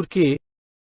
Por quê?